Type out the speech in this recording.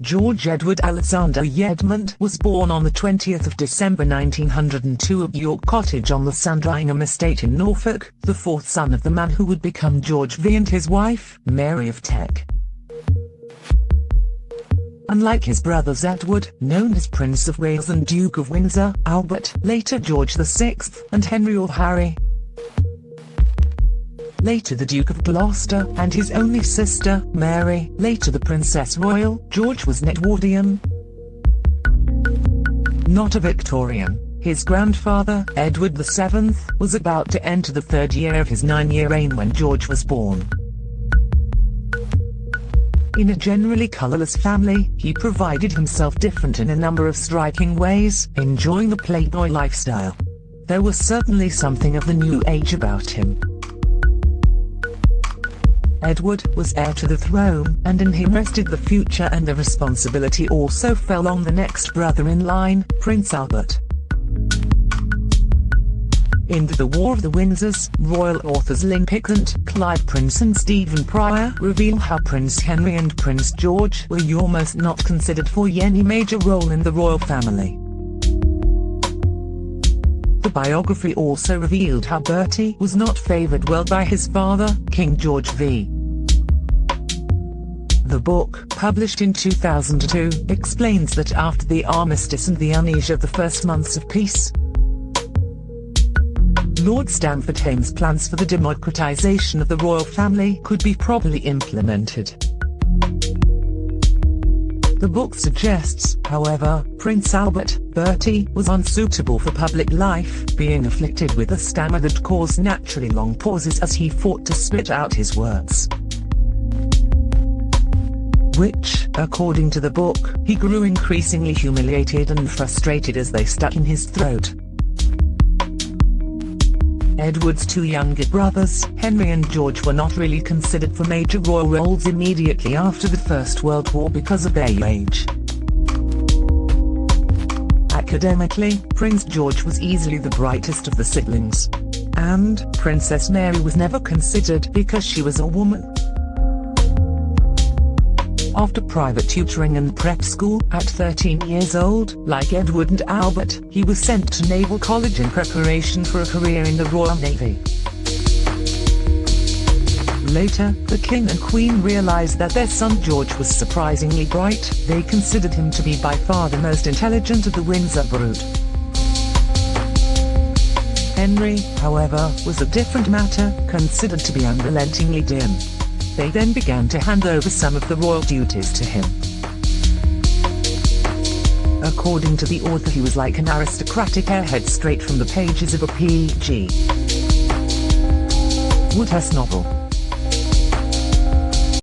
George Edward Alexander Edmund was born on the 20th of December 1902 at York Cottage on the Sandringham estate in Norfolk, the fourth son of the man who would become George V and his wife, Mary of Teck. Unlike his brothers Edward, known as Prince of Wales and Duke of Windsor, Albert, later George VI, and Henry or Harry, later the Duke of Gloucester, and his only sister, Mary, later the Princess Royal, George was Edwardian. Not a Victorian. His grandfather, Edward VII, was about to enter the third year of his nine-year reign when George was born. In a generally colourless family, he provided himself different in a number of striking ways, enjoying the playboy lifestyle. There was certainly something of the new age about him. Edward was heir to the throne, and in him rested the future and the responsibility also fell on the next brother in line, Prince Albert. In The War of the Windsors, royal authors Lynn Picknett, Clive Prince and Stephen Prior reveal how Prince Henry and Prince George were almost not considered for any major role in the royal family. The biography also revealed how Bertie was not favoured well by his father, King George V. The book, published in 2002, explains that after the armistice and the unease of the first months of peace, Lord Stamfordham's plans for the democratisation of the royal family could be properly implemented. The book suggests, however, Prince Albert, Bertie, was unsuitable for public life, being afflicted with a stammer that caused naturally long pauses as he fought to spit out his words which, according to the book, he grew increasingly humiliated and frustrated as they stuck in his throat. Edward's two younger brothers, Henry and George were not really considered for major royal roles immediately after the First World War because of their age. Academically, Prince George was easily the brightest of the siblings. And, Princess Mary was never considered because she was a woman. After private tutoring and prep school, at 13 years old, like Edward and Albert, he was sent to Naval College in preparation for a career in the Royal Navy. Later, the King and Queen realized that their son George was surprisingly bright, they considered him to be by far the most intelligent of the Windsor brood. Henry, however, was a different matter, considered to be unrelentingly dim. They then began to hand over some of the royal duties to him. According to the author he was like an aristocratic airhead straight from the pages of a P.G. Wodehouse novel.